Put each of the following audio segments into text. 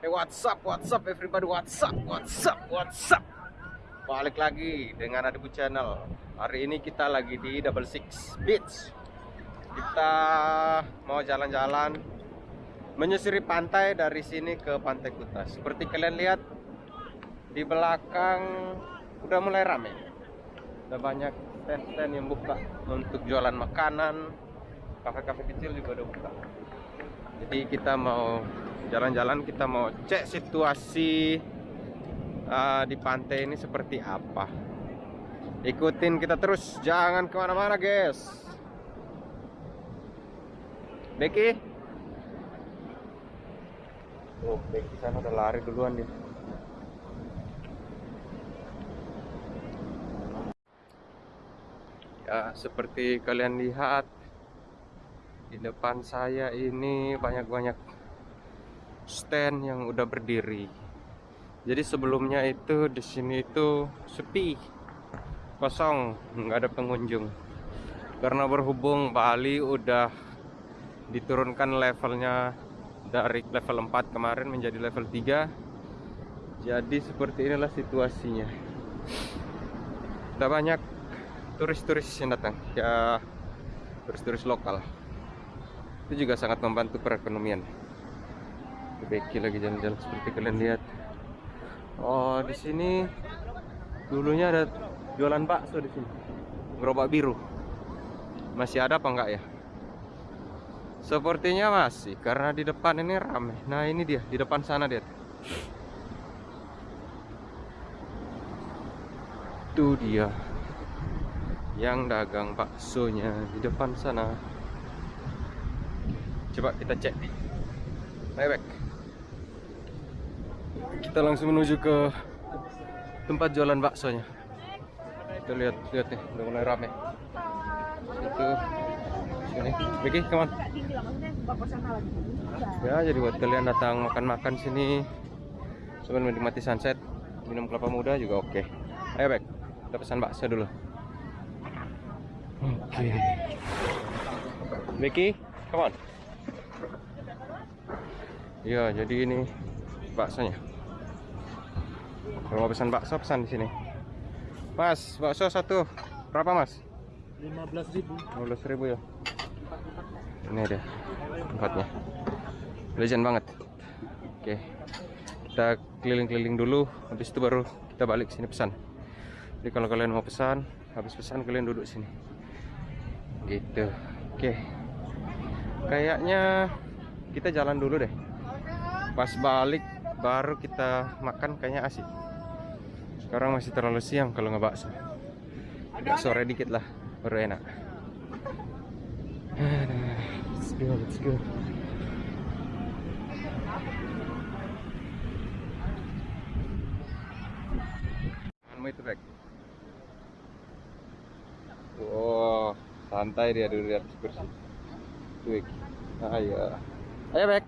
Hey what's up, what's up everybody, what's up, what's up, what's up Balik lagi dengan Adebu Channel. Hari ini kita lagi di Double Six Beach. Kita mau jalan-jalan Menyusuri pantai dari sini ke Pantai Kuta. Seperti kalian lihat Di belakang udah mulai rame. Udah banyak stand-stand yang buka Untuk jualan makanan. Kafe-kafe kecil juga udah buka. Jadi kita mau jalan-jalan kita mau cek situasi uh, di pantai ini seperti apa. Ikutin kita terus jangan ke mana-mana guys. Becky oh Becky sana udah lari duluan dia. Ya seperti kalian lihat di depan saya ini banyak-banyak stand yang udah berdiri. Jadi sebelumnya itu di sini itu sepi, kosong, nggak ada pengunjung. Karena berhubung Bali udah diturunkan levelnya dari level 4 kemarin menjadi level 3 jadi seperti inilah situasinya tidak banyak turis-turis yang datang ya turis-turis lokal itu juga sangat membantu perekonomian Becky lagi jalan-jalan seperti kalian lihat. Oh, di sini dulunya ada jualan bakso di sini. Gerobak biru. Masih ada apa enggak ya? Sepertinya masih karena di depan ini ramai. Nah, ini dia di depan sana dia. Itu dia yang dagang baksonya di depan sana. Coba kita cek. Ayo back kita langsung menuju ke tempat jualan baksonya. Kita lihat lihat nih udah mulai rame. Itu sini Vicky come on. Ya jadi buat kalian datang makan-makan sini sambil menikmati sunset minum kelapa muda juga oke. Okay. ayo baik kita pesan bakso dulu. Oke. Okay. Vicky come on. Ya jadi ini baksonya kalau mau pesan bakso pesan di sini. Mas, bakso satu. Berapa, Mas? 15.000. 15.000 ya. Ini dia tempatnya. Legend banget. Oke. Kita keliling-keliling dulu, habis itu baru kita balik sini pesan. Jadi kalau kalian mau pesan, habis pesan kalian duduk sini. Gitu. Oke. Kayaknya kita jalan dulu deh. Pas balik baru kita makan kayaknya asik. Sekarang masih terlalu siang kalau nggak bakso. Agak sore dikit lah baru enak. Let's go let's go. Back wow santai dia dulu atas kursi Twig. ayo. Ayo back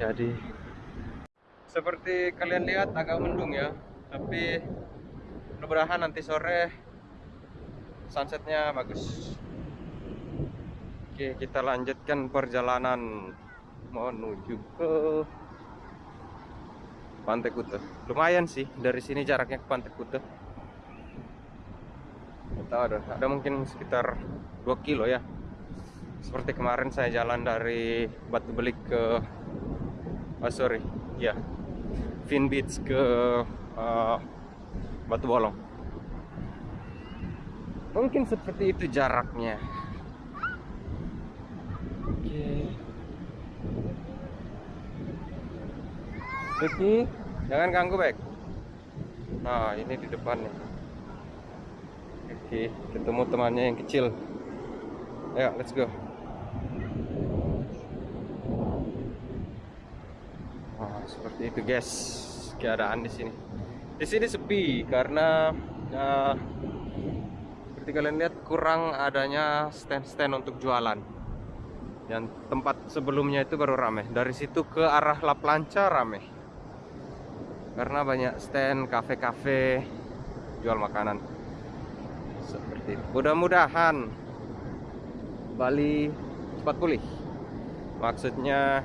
jadi seperti kalian lihat agak mendung ya tapi mudah-mudahan nanti sore sunsetnya bagus. Oke kita lanjutkan perjalanan menuju ke Pantai Kute lumayan sih dari sini jaraknya ke Pantai Kute kita ada ada mungkin sekitar 2 kilo ya seperti kemarin saya jalan dari Batu Belik ke oh sorry ya yeah. Fin Beach ke uh, Batu Bolong mungkin seperti itu jaraknya oke okay. Jangan ganggu baik nah ini di depan nih oke okay. ketemu temannya yang kecil ayo let's go seperti itu guys. Keadaan di sini. Di sini sepi karena ya, seperti kalian lihat kurang adanya stand-stand untuk jualan. Yang tempat sebelumnya itu baru rame dari situ ke arah La Plancha rame karena banyak stand kafe-kafe jual makanan. Seperti itu. Mudah-mudahan Bali cepat pulih. Maksudnya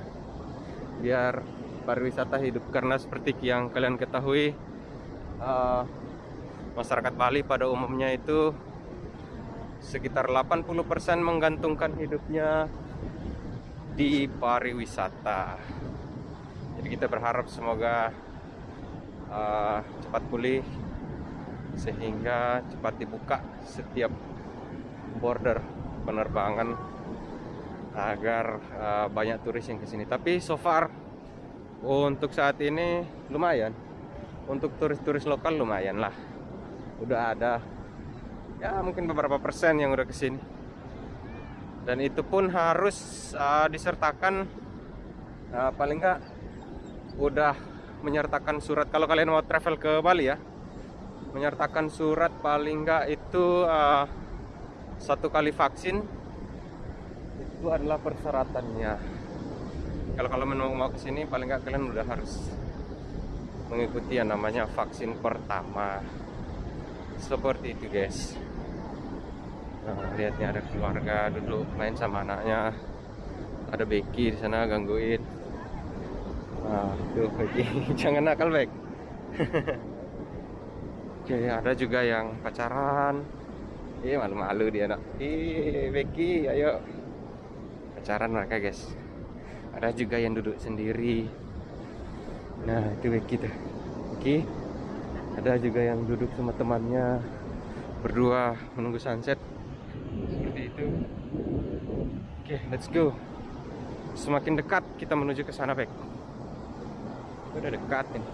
biar pariwisata hidup karena seperti yang kalian ketahui uh, masyarakat Bali pada umumnya itu sekitar 80% menggantungkan hidupnya di pariwisata. Jadi kita berharap semoga uh, cepat pulih sehingga cepat dibuka setiap border penerbangan agar uh, banyak turis yang ke sini. Tapi so far untuk saat ini lumayan. Untuk turis-turis lokal lumayan lah. Udah ada ya mungkin beberapa persen yang udah ke sini. Dan itu pun harus uh, disertakan uh, paling nggak udah menyertakan surat kalau kalian mau travel ke Bali ya menyertakan surat paling nggak itu uh, satu kali vaksin itu adalah persyaratannya kalau kalau mau mau ke sini paling nggak kalian udah harus mengikuti yang namanya vaksin pertama. Seperti itu guys. Nah, lihatnya ada keluarga duduk main sama anaknya. Ada Becky di sana gangguin nah tuh Becky. Jangan nakal baik oke ada juga yang pacaran. Iya malu-malu dia nak. Ih Becky, ayo. Pacaran mereka guys. Ada juga yang duduk sendiri. Nah itu Becky tuh. Becky. Ada juga yang duduk sama temannya berdua menunggu sunset. Seperti itu. Oke, let's go. Semakin dekat kita menuju ke sana, Bek. Udah dekat ini.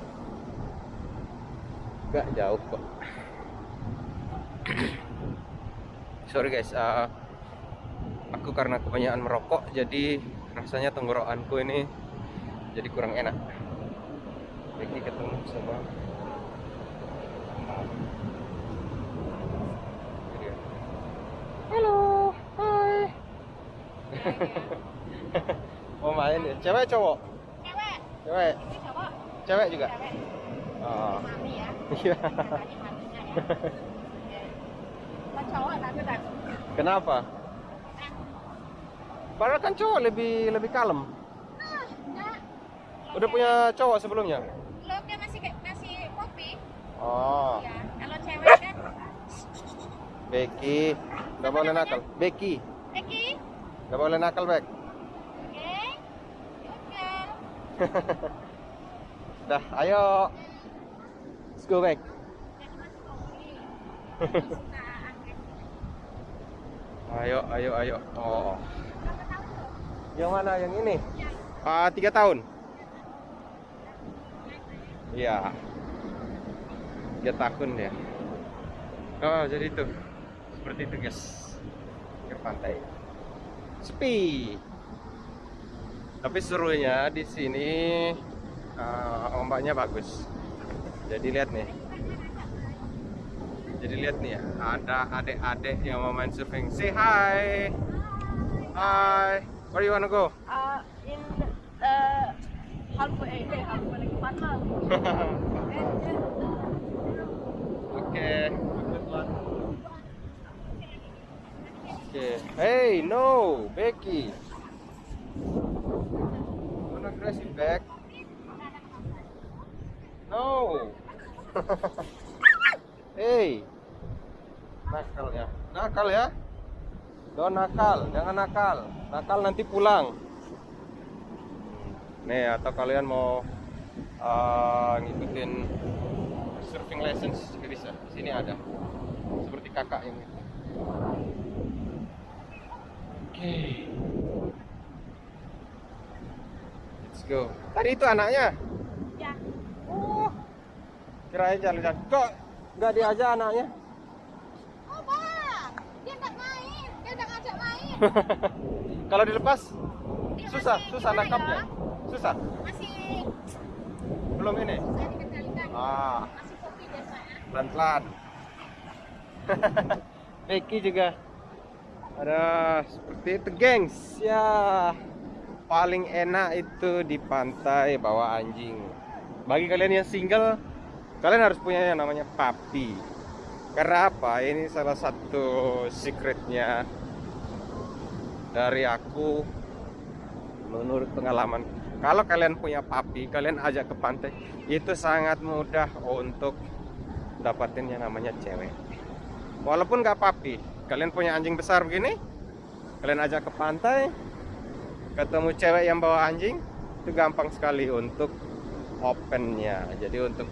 Gak jauh kok sorry guys uh, aku karena kebanyakan merokok jadi rasanya tenggorokanku ini jadi kurang enak. Ini ketemu sama halo hai. Mau main ya? Cewek cowok? Cewek. Cewek. Cewek juga? Cewek. Oh. Ya. Iya. Kenapa? Padahal kan cowok lebih lebih kalem. Udah punya cowok sebelumnya? Belum, dia masih masih kopi. Oh. Ya, kalau cewek kan Becky, nggak boleh nakal. Becky. Becky. Nggak boleh nakal, Bek. Oke. Oke. Dah, ayo. Let's go back. Ayo, ayo, ayo. Oh. Yang mana? Yang ini? Ah, tiga tahun. Iya. Tiga tahun ya. Oh, jadi itu. Seperti itu, guys. Ke pantai. Sepi. Tapi serunya di sini uh, ombaknya bagus. Jadi lihat nih. Jadi lihat nih ya, ada adik-adik yang mau main surfing. Say hi. Hi. Where you wanna go? Uh, in uh, halfway, eh, halfway lagi Patmal. Okay. Okay. Hey, no, Becky. Don't aggressive, Beck. No. Hey. Nakal ya. Nakal ya. Don't nakal, jangan nakal. Nakal nanti pulang. Nih, atau kalian mau uh, ngikutin surfing lessons juga bisa. Di sini ada. Seperti kakak yang itu. Oke. Okay. Let's go. Tadi itu anaknya. Ya. Oh. Kirain jalan-jalan. Kok nggak diajak anaknya? Oh, Bang. Dia nggak main. Dia udah ngajak main. Kalau dilepas Dia susah, masih susah nangkapnya. ya? Susah. Masih Belum ini. Ah, Masih kopi biasanya. pelan-pelan. Becky juga. Ada seperti itu, gengs. Ya, paling enak itu di pantai bawa anjing. Bagi kalian yang single, kalian harus punya yang namanya papi. Karena apa? Ini salah satu secretnya dari aku menurut pengalaman kalau kalian punya papi kalian ajak ke pantai itu sangat mudah untuk dapatin yang namanya cewek. Walaupun gak papi kalian punya anjing besar begini kalian ajak ke pantai ketemu cewek yang bawa anjing itu gampang sekali untuk opennya. Jadi untuk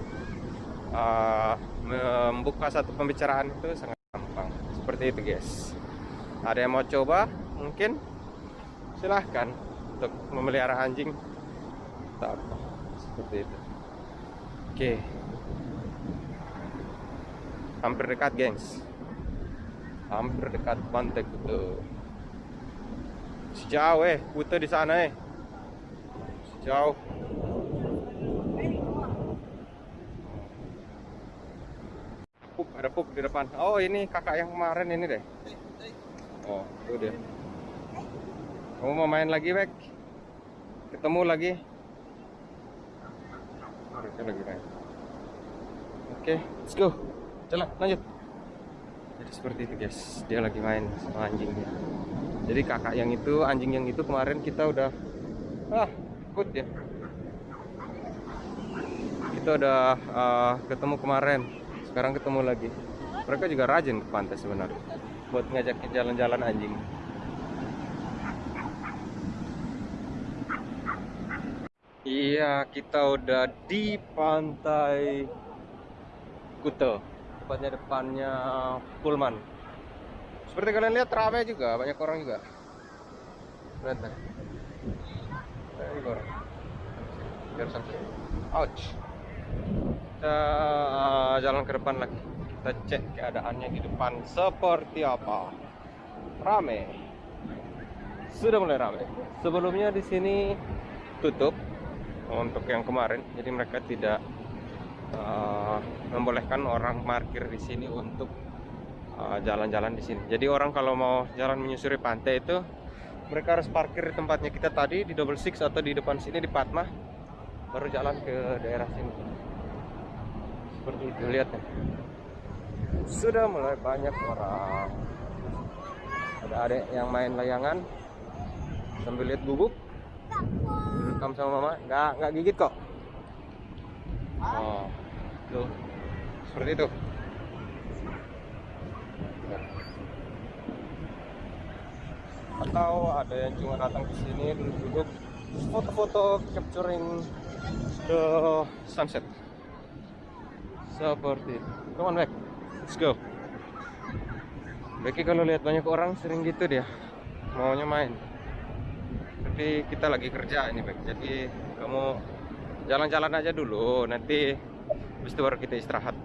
uh, membuka satu pembicaraan itu sangat gampang. Seperti itu guys. Ada yang mau coba mungkin silahkan untuk memelihara anjing. Atau apa seperti itu. Oke. Hampir dekat gengs. Hampir dekat pantai Kuta sejauh eh Kuta di sana eh. Sejauh. Pup ada pup di depan. Oh ini kakak yang kemarin ini deh. Oh itu dia kamu mau main lagi Bek? Ketemu lagi. Mereka lagi main. Oke let's go. Jalan lanjut. Jadi seperti itu guys. Dia lagi main sama anjingnya. Jadi kakak yang itu anjing yang itu kemarin kita udah ah ikut ya. Kita udah uh, ketemu kemarin. Sekarang ketemu lagi. Mereka juga rajin ke pantai sebenarnya buat ngajakin jalan-jalan anjing iya kita udah di pantai Kuta. Tepatnya depannya Pullman. Seperti kalian lihat ramai juga banyak orang juga. Lihat deh. Banyak orang. Biar sampai ouch. Kita uh, jalan ke depan lagi. Kita cek keadaannya di depan seperti apa. Rame. Sudah mulai rame. Sebelumnya di sini tutup untuk yang kemarin. Jadi mereka tidak uh, membolehkan orang parkir di sini untuk jalan-jalan uh, di sini. Jadi orang kalau mau jalan menyusuri pantai itu mereka harus parkir di tempatnya kita tadi di double six atau di depan sini di Patma baru jalan ke daerah sini. Seperti itu lihat ya. Sudah mulai banyak orang. Ada adek yang main layangan sambil lihat bubuk rekam sama mama? Nggak nggak gigit kok? Oh. Tuh. Seperti itu. Atau ada yang cuma datang ke sini duduk-duduk foto-foto capturing the sunset. Seperti itu. Come on back let's go. Becky kalau lihat banyak orang sering gitu dia. Maunya main tapi kita lagi kerja ini baik jadi kamu jalan-jalan aja dulu nanti habis itu baru kita istirahat.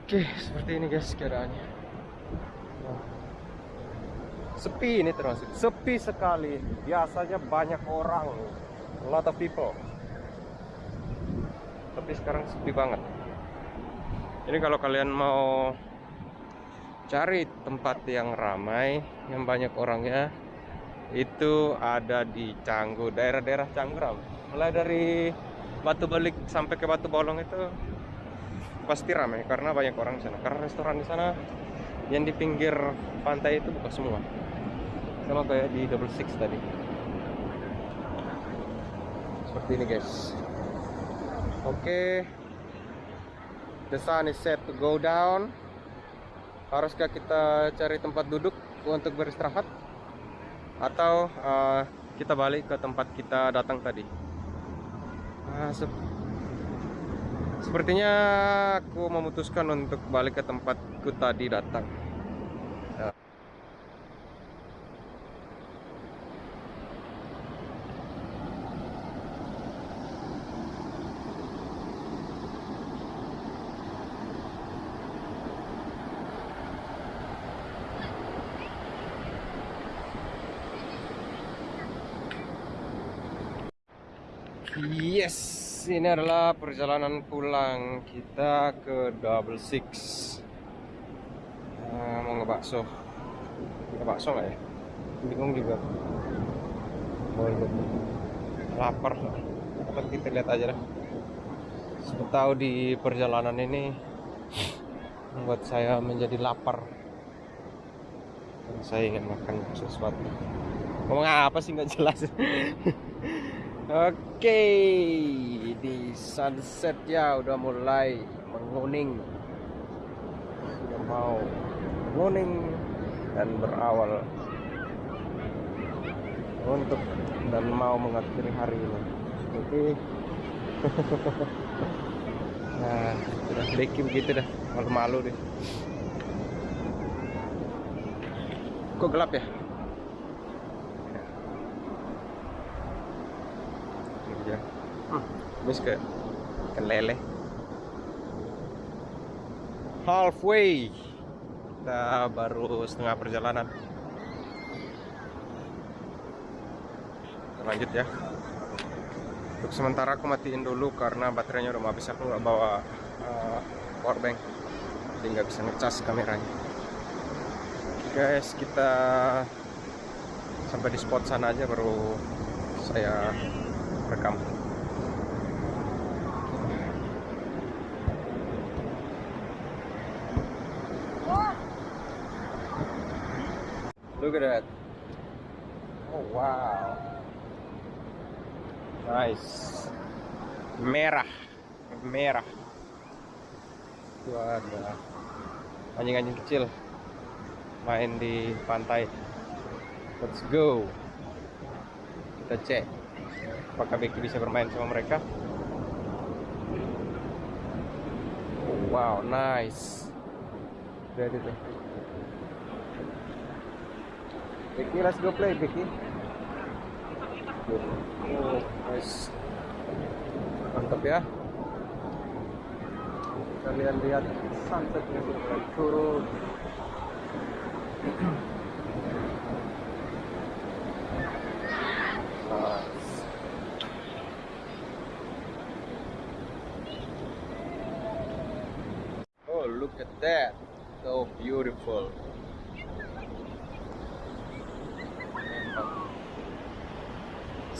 Oke seperti ini guys keadaannya. Sepi ini termasuk. Sepi sekali. Biasanya banyak orang a lot of people. Tapi sekarang sepi banget. Jadi kalau kalian mau cari tempat yang ramai yang banyak orangnya itu ada di Canggu daerah-daerah Canggu mulai dari Batu Balik sampai ke Batu Bolong itu pasti ramai karena banyak orang di sana. Karena restoran di sana yang di pinggir pantai itu buka semua. Sama kayak di double six tadi. Seperti ini guys. Oke. Okay. the sun is set to go down. Haruskah kita cari tempat duduk untuk beristirahat atau uh, kita balik ke tempat kita datang tadi? Uh, sep sepertinya aku memutuskan untuk balik ke tempatku tadi datang ini adalah perjalanan pulang kita ke Double Six. Nah, mau ngebakso, ngebakso nggak ya? Bingung juga. Mau lapar, apa kita lihat aja lah. Tahu di perjalanan ini membuat saya menjadi lapar. saya ingin makan sesuatu ngomong apa sih nggak jelas oke di sunset ya udah mulai menguning. Sudah mau menguning dan berawal untuk dan mau mengakhiri hari ini. Oke. Nah sudah Becky begitu dah. Malu-malu deh. Kok gelap ya. Ini dia. Hmm, habis ke ikan lele halfway. Kita baru setengah perjalanan. Kita lanjut ya. Untuk sementara aku matiin dulu karena baterainya udah mau habis. Aku nggak bawa uh, power bank. Jadi nggak bisa ngecas kameranya. Guys kita sampai di spot sana aja baru saya rekam look at. That oh wow. Nice. Merah. Merah. Itu ada anjing-anjing kecil main di pantai. Let's go. Kita cek apakah Becky bisa bermain sama mereka. Oh, wow. Nice. Lihat itu Becky let's go play Becky oh nice mantap ya kalian lihat sunsetnya sudah turun. Oh, look at that. So beautiful.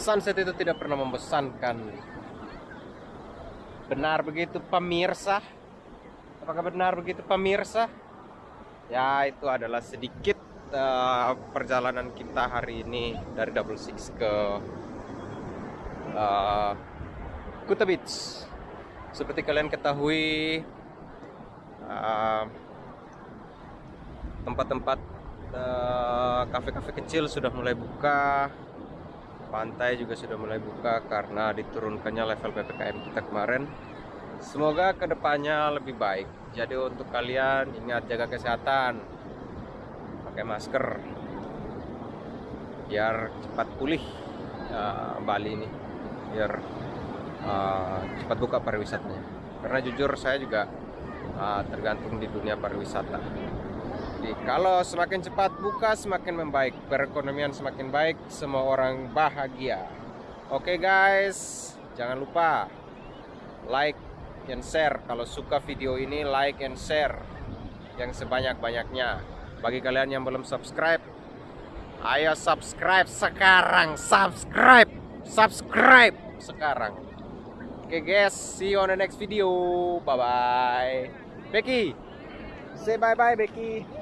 Sunset itu tidak pernah membosankan. Benar begitu pemirsa? Apakah benar begitu pemirsa? Ya, itu adalah sedikit uh, perjalanan kita hari ini dari Double Six ke uh, Kuta Beach. Seperti kalian ketahui, uh, tempat-tempat uh, kafe-kafe kecil sudah mulai buka, pantai juga sudah mulai buka karena diturunkannya level ppkm kita kemarin. Semoga ke depannya lebih baik. Jadi untuk kalian ingat jaga kesehatan, pakai masker, biar cepat pulih uh, Bali ini, biar uh, cepat buka pariwisatanya. Karena jujur saya juga uh, tergantung di dunia pariwisata. Jadi kalau semakin cepat buka semakin membaik, perekonomian semakin baik, semua orang bahagia. Oke guys, jangan lupa like and share. Kalau suka video ini like and share yang sebanyak-banyaknya. Bagi kalian yang belum subscribe, ayo subscribe sekarang, subscribe, subscribe sekarang. Oke guys, see you on the next video. Bye bye. Becky, say bye bye Becky.